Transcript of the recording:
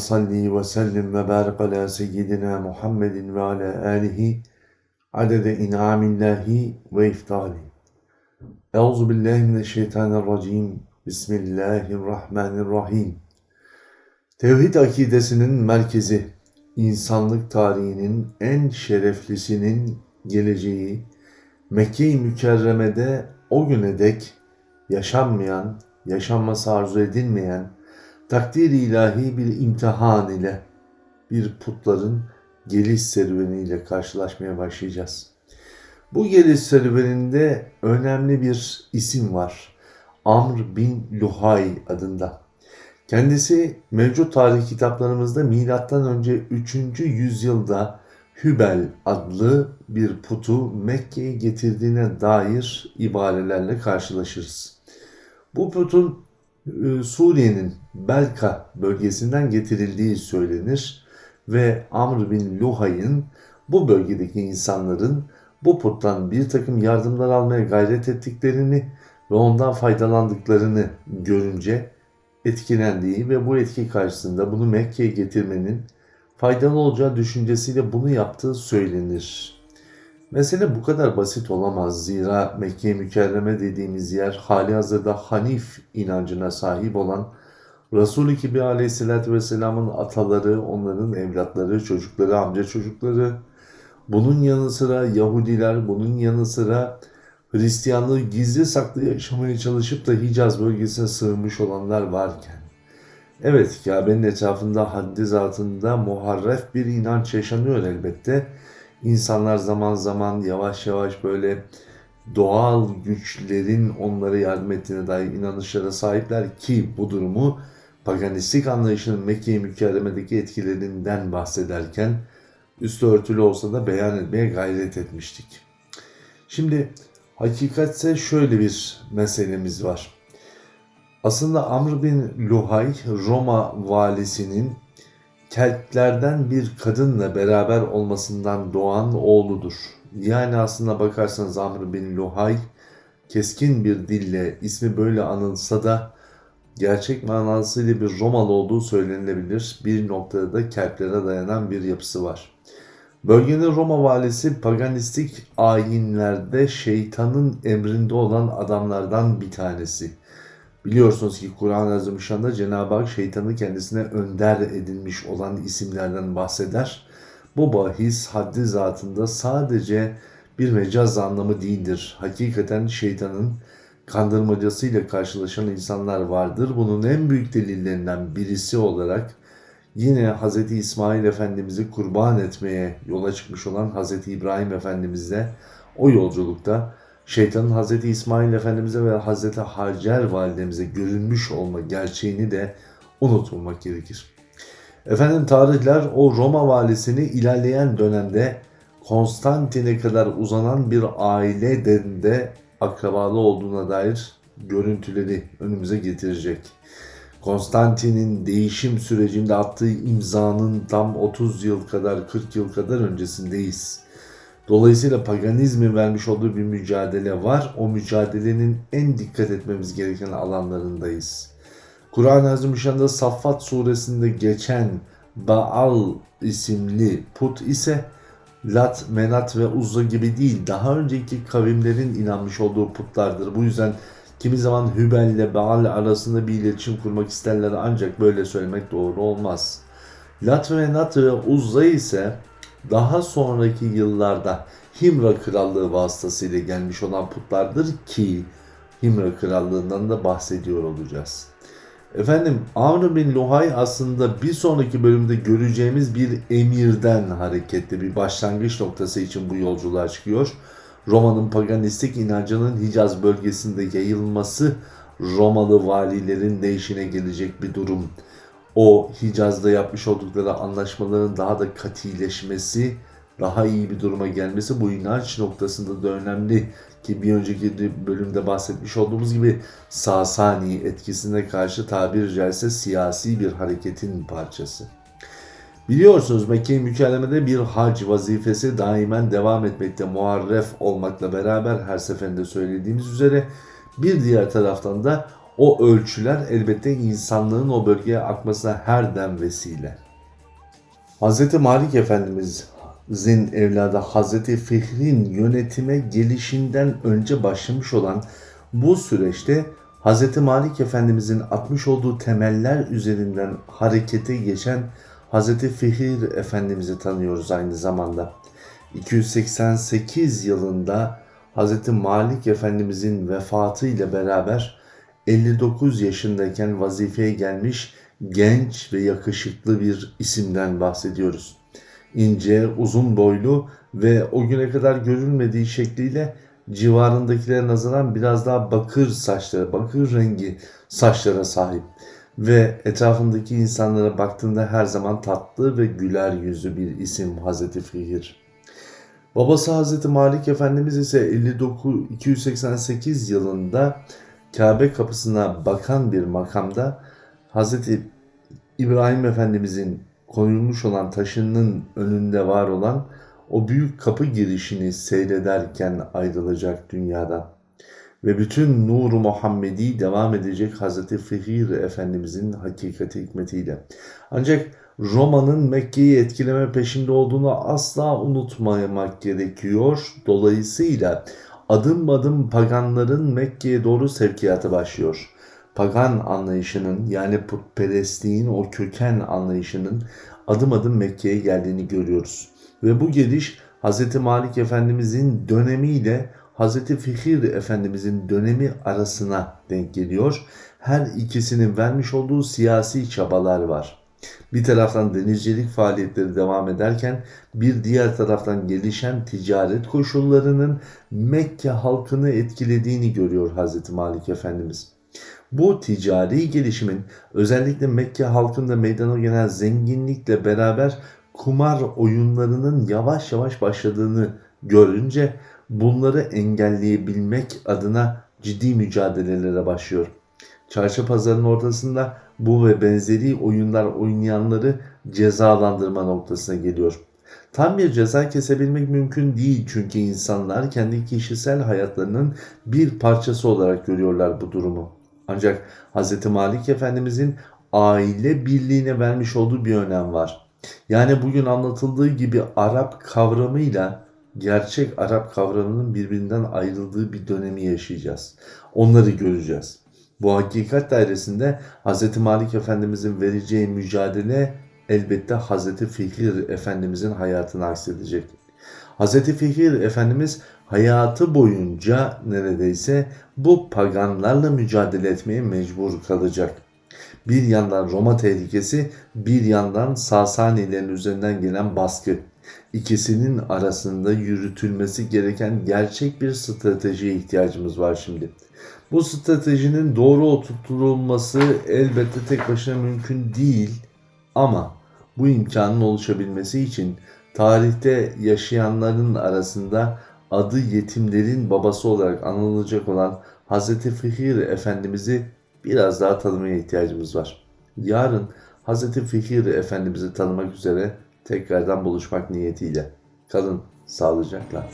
Salli ve sellim ve barik ala seyyidina Muhammedin ve ala alihi adede in'amillahi ve iftali. Euzu billahi mineşşeytanirracim. Bismillahirrahmanirrahim. Tevhid akidesinin merkezi, insanlık tarihinin en şereflisinin geleceği, Mekke-i Mükerreme'de o güne dek yaşanmayan, yaşanması arzu edilmeyen, takdir ilahi bir imtihan ile bir putların geliş serüveniyle karşılaşmaya başlayacağız. Bu geliş serüveninde önemli bir isim var. Amr bin Luhay adında. Kendisi mevcut tarih kitaplarımızda milattan önce 3. yüzyılda Hübel adlı bir putu Mekke'ye getirdiğine dair ibarelerle karşılaşırız. Bu putun Suriye'nin Belka bölgesinden getirildiği söylenir ve Amr bin Luhay'ın bu bölgedeki insanların bu puttan bir takım yardımlar almaya gayret ettiklerini ve ondan faydalandıklarını görünce etkilendiği ve bu etki karşısında bunu Mekke'ye getirmenin faydalı olacağı düşüncesiyle bunu yaptığı söylenir. Mesele bu kadar basit olamaz. Zira Mekke-i Mükerreme dediğimiz yer hali hazırda Hanif inancına sahip olan Resul-i Kibri Aleyhisselatü Vesselam'ın ataları, onların evlatları, çocukları, amca çocukları, bunun yanı sıra Yahudiler, bunun yanı sıra Hristiyanlığı gizli saklı yaşamaya çalışıp da Hicaz bölgesine sığınmış olanlar varken, evet Kabe'nin etrafında haddi zatında muharref bir inanç yaşanıyor elbette. İnsanlar zaman zaman yavaş yavaş böyle doğal güçlerin onlara yardım ettiğine dair inanışlara sahipler ki bu durumu paganistik anlayışının Mekke-i Mükerreme'deki etkilerinden bahsederken üstü örtülü olsa da beyan etmeye gayret etmiştik. Şimdi hakikatse şöyle bir meselemiz var. Aslında Amr bin Luhay Roma valisinin Keltlerden bir kadınla beraber olmasından doğan oğludur. Yani aslında bakarsanız Amr bin Luhay keskin bir dille ismi böyle anılsa da gerçek manasıyla bir Romalı olduğu söylenilebilir. Bir noktada da Keltlere dayanan bir yapısı var. Bölgenin Roma valisi paganistik ayinlerde şeytanın emrinde olan adamlardan bir tanesi. Biliyorsunuz ki Kur'an-ı Azimüşşan'da Cenab-ı Hak şeytanı kendisine önder edilmiş olan isimlerden bahseder. Bu bahis haddi zatında sadece bir mecaz anlamı değildir. Hakikaten şeytanın kandırmacasıyla karşılaşan insanlar vardır. Bunun en büyük delillerinden birisi olarak yine Hz. İsmail Efendimiz'i kurban etmeye yola çıkmış olan Hz. İbrahim Efendimiz'le o yolculukta şeytanın Hz. İsmail Efendimiz'e ve Hz. Hacer validemize görünmüş olma gerçeğini de unutmamak gerekir. Efendim tarihler o Roma valisini ilerleyen dönemde Konstantin'e kadar uzanan bir aile de akrabalı olduğuna dair görüntüleri önümüze getirecek. Konstantin'in değişim sürecinde attığı imzanın tam 30 yıl kadar 40 yıl kadar öncesindeyiz. Dolayısıyla paganizmin vermiş olduğu bir mücadele var. O mücadelenin en dikkat etmemiz gereken alanlarındayız. Kur'an-ı Azimüşşan'da Saffat suresinde geçen Baal isimli put ise Lat, Menat ve Uzza gibi değil daha önceki kavimlerin inanmış olduğu putlardır. Bu yüzden kimi zaman Hübel ile Baal arasında bir iletişim kurmak isterler ancak böyle söylemek doğru olmaz. Lat, Menat ve Uzza ise daha sonraki yıllarda Himra Krallığı vasıtasıyla gelmiş olan putlardır ki Himra Krallığından da bahsediyor olacağız. Efendim Amr bin Luhay aslında bir sonraki bölümde göreceğimiz bir emirden hareketli bir başlangıç noktası için bu yolculuğa çıkıyor. Roma'nın paganistik inancının Hicaz bölgesinde yayılması Romalı valilerin ne işine gelecek bir durum o Hicaz'da yapmış oldukları anlaşmaların daha da katileşmesi, daha iyi bir duruma gelmesi bu inanç noktasında da önemli ki bir önceki bölümde bahsetmiş olduğumuz gibi Sasani etkisine karşı tabiri caizse siyasi bir hareketin parçası. Biliyorsunuz Mekke-i Mükerreme'de bir hac vazifesi daimen devam etmekte muharref olmakla beraber her seferinde söylediğimiz üzere bir diğer taraftan da O ölçüler elbette insanlığın o bölgeye akmasına her dem vesile. Hz. Malik Efendimiz'in evladı Hz. Fihri'nin yönetime gelişinden önce başlamış olan bu süreçte Hz. Malik Efendimiz'in atmış olduğu temeller üzerinden harekete geçen Hz. Fihir Efendimiz'i tanıyoruz aynı zamanda. 288 yılında Hz. Malik Efendimiz'in vefatı ile beraber 59 yaşındayken vazifeye gelmiş genç ve yakışıklı bir isimden bahsediyoruz. İnce, uzun boylu ve o güne kadar görülmediği şekliyle civarındakilere nazaran biraz daha bakır saçları, bakır rengi saçlara sahip ve etrafındaki insanlara baktığında her zaman tatlı ve güler yüzlü bir isim Hazreti Fihir. Babası Hazreti Malik Efendimiz ise 59 288 yılında Kabe kapısına bakan bir makamda Hazreti İbrahim Efendimizin koyulmuş olan taşının önünde var olan o büyük kapı girişini seyrederken ayrılacak dünyadan. Ve bütün nuru Muhammedi devam edecek Hazreti Fihir Efendimizin hakikati hikmetiyle. Ancak Roma'nın Mekke'yi etkileme peşinde olduğunu asla unutmamak gerekiyor. Dolayısıyla adım adım paganların Mekke'ye doğru sevkiyatı başlıyor. Pagan anlayışının yani putperestliğin o köken anlayışının adım adım Mekke'ye geldiğini görüyoruz. Ve bu geliş Hz. Malik Efendimizin dönemiyle Hz. Fihir Efendimizin dönemi arasına denk geliyor. Her ikisinin vermiş olduğu siyasi çabalar var. Bir taraftan denizcilik faaliyetleri devam ederken bir diğer taraftan gelişen ticaret koşullarının Mekke halkını etkilediğini görüyor Hz. Malik Efendimiz. Bu ticari gelişimin özellikle Mekke halkında meydana gelen zenginlikle beraber kumar oyunlarının yavaş yavaş başladığını görünce bunları engelleyebilmek adına ciddi mücadelelere başlıyor. Çarşı pazarının ortasında bu ve benzeri oyunlar oynayanları cezalandırma noktasına geliyor. Tam bir ceza kesebilmek mümkün değil çünkü insanlar kendi kişisel hayatlarının bir parçası olarak görüyorlar bu durumu. Ancak Hz. Malik Efendimizin aile birliğine vermiş olduğu bir önem var. Yani bugün anlatıldığı gibi Arap kavramıyla gerçek Arap kavramının birbirinden ayrıldığı bir dönemi yaşayacağız. Onları göreceğiz. Bu hakikat dairesinde Hz. Malik Efendimizin vereceği mücadele elbette Hz. Fihir Efendimizin hayatını aksedecek. Hz. Fihir Efendimiz hayatı boyunca neredeyse bu paganlarla mücadele etmeye mecbur kalacak. Bir yandan Roma tehlikesi, bir yandan Sasanilerin üzerinden gelen baskı. İkisinin arasında yürütülmesi gereken gerçek bir stratejiye ihtiyacımız var şimdi. Bu stratejinin doğru oturtulması elbette tek başına mümkün değil ama bu imkanın oluşabilmesi için tarihte yaşayanların arasında adı yetimlerin babası olarak anılacak olan Hz. Fihir Efendimiz'i biraz daha tanımaya ihtiyacımız var. Yarın Hz. Fihir Efendimiz'i tanımak üzere tekrardan buluşmak niyetiyle. Kalın sağlıcakla.